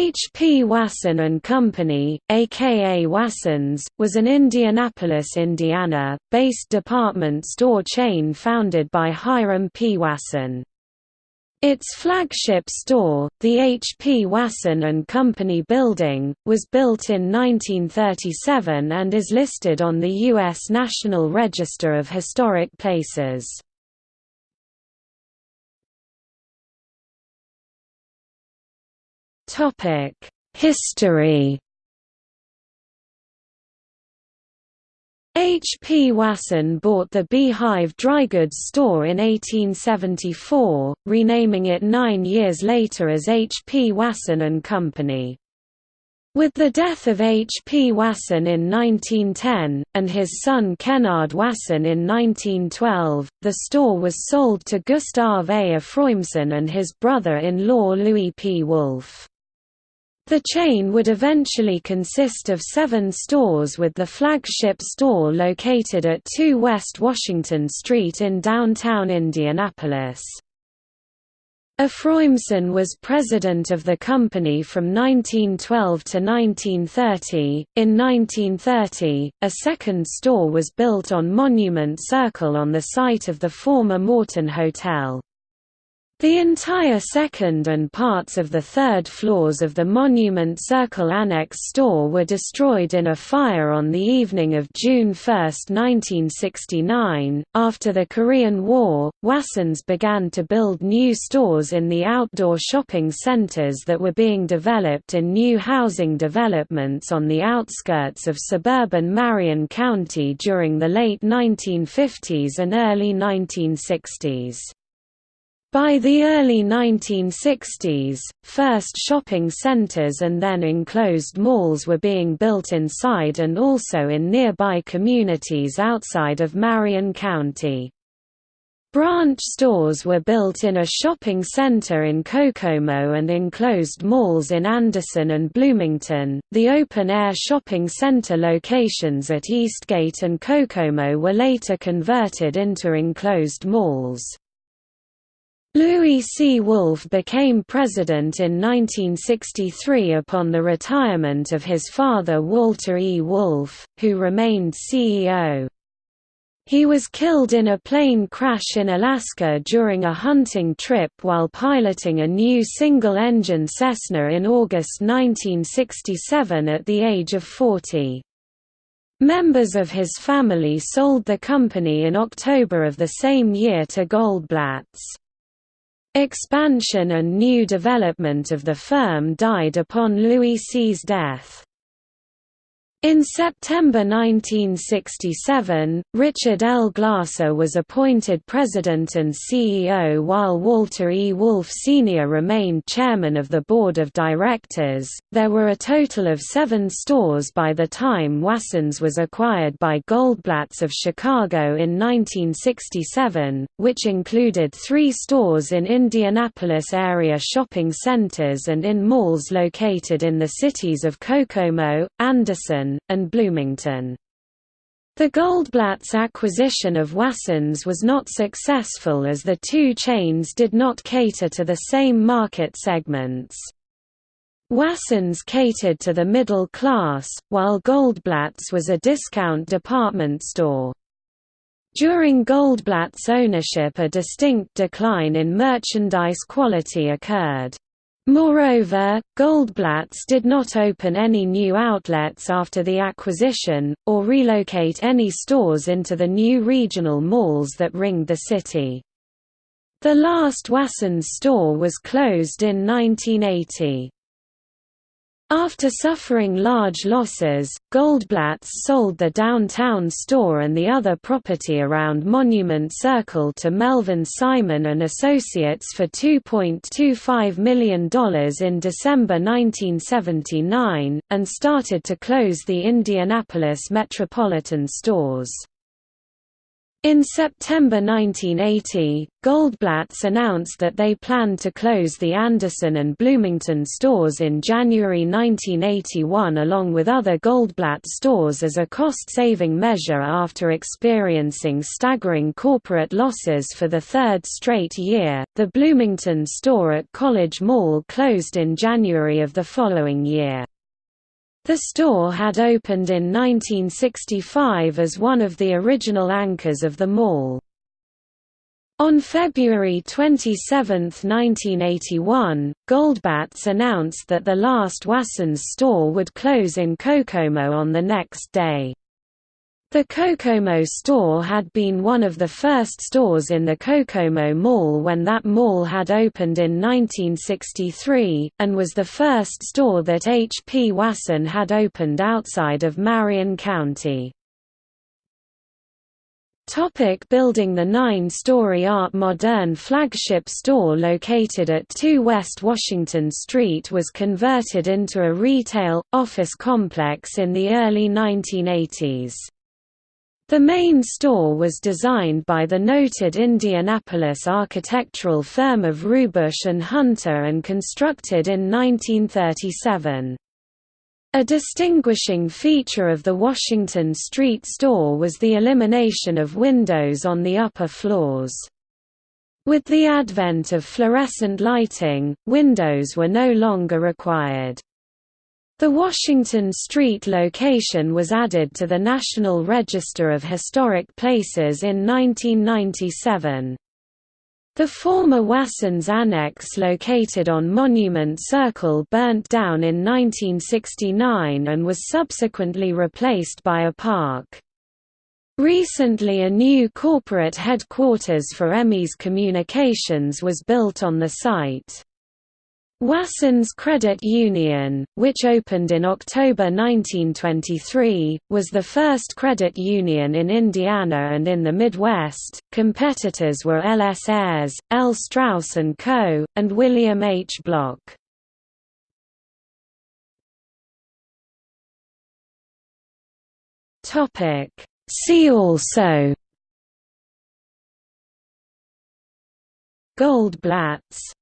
H. P. Wasson and Company, aka Wassons, was an Indianapolis, Indiana, based department store chain founded by Hiram P. Wasson. Its flagship store, the H. P. Wasson and Company building, was built in 1937 and is listed on the U.S. National Register of Historic Places. Topic: History. H. P. Wasson bought the Beehive Drygoods store in 1874, renaming it nine years later as H. P. Wasson and Company. With the death of H. P. Wasson in 1910, and his son Kennard Wasson in 1912, the store was sold to Gustave A. Efroimson and his brother-in-law Louis P. Wolfe. The chain would eventually consist of seven stores with the flagship store located at 2 West Washington Street in downtown Indianapolis. Efroimson was president of the company from 1912 to 1930. In 1930, a second store was built on Monument Circle on the site of the former Morton Hotel. The entire second and parts of the third floors of the Monument Circle Annex store were destroyed in a fire on the evening of June 1, 1969. After the Korean War, Wassons began to build new stores in the outdoor shopping centers that were being developed in new housing developments on the outskirts of suburban Marion County during the late 1950s and early 1960s. By the early 1960s, first shopping centers and then enclosed malls were being built inside and also in nearby communities outside of Marion County. Branch stores were built in a shopping center in Kokomo and enclosed malls in Anderson and Bloomington. The open air shopping center locations at Eastgate and Kokomo were later converted into enclosed malls. Louis C. Wolfe became president in 1963 upon the retirement of his father Walter E. Wolfe, who remained CEO. He was killed in a plane crash in Alaska during a hunting trip while piloting a new single-engine Cessna in August 1967 at the age of 40. Members of his family sold the company in October of the same year to Goldblatt's. Expansion and new development of the firm died upon Louis C.'s death. In September 1967, Richard L. Glasser was appointed president and CEO while Walter E. Wolfe Sr. remained chairman of the board of directors. There were a total of seven stores by the time Wassons was acquired by Goldblatt's of Chicago in 1967, which included three stores in Indianapolis area shopping centers and in malls located in the cities of Kokomo, Anderson, and Bloomington. The Goldblatt's acquisition of Wassons was not successful as the two chains did not cater to the same market segments. Wassons catered to the middle class, while Goldblatt's was a discount department store. During Goldblatt's ownership a distinct decline in merchandise quality occurred. Moreover, Goldblatt's did not open any new outlets after the acquisition, or relocate any stores into the new regional malls that ringed the city. The last Wassons store was closed in 1980. After suffering large losses, Goldblatt's sold the downtown store and the other property around Monument Circle to Melvin Simon and Associates for $2.25 million in December 1979, and started to close the Indianapolis metropolitan stores. In September 1980, Goldblatt's announced that they planned to close the Anderson and Bloomington stores in January 1981 along with other Goldblatt stores as a cost-saving measure after experiencing staggering corporate losses for the third straight year. The Bloomington store at College Mall closed in January of the following year. The store had opened in 1965 as one of the original anchors of the mall. On February 27, 1981, Goldblatt's announced that the last Wasson's store would close in Kokomo on the next day. The Kokomo store had been one of the first stores in the Kokomo Mall when that mall had opened in 1963, and was the first store that H. P. Wasson had opened outside of Marion County. Topic building The nine-story Art Modern flagship store located at 2 West Washington Street was converted into a retail, office complex in the early 1980s. The main store was designed by the noted Indianapolis architectural firm of Rubush and Hunter and constructed in 1937. A distinguishing feature of the Washington Street store was the elimination of windows on the upper floors. With the advent of fluorescent lighting, windows were no longer required. The Washington Street location was added to the National Register of Historic Places in 1997. The former Wassons Annex located on Monument Circle burnt down in 1969 and was subsequently replaced by a park. Recently a new corporate headquarters for Emmis Communications was built on the site. Wassons Credit Union, which opened in October 1923, was the first credit union in Indiana and in the Midwest. Competitors were L. S. Ayres, L. Strauss & Co., and William H. Block. See also Goldblatts